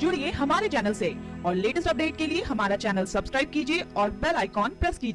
जुड़िए हमारे चैनल से और लेटेस्ट अपडेट के लिए हमारा चैनल सब्सक्राइब कीजिए और बेल आइकॉन प्रेस कीजिए।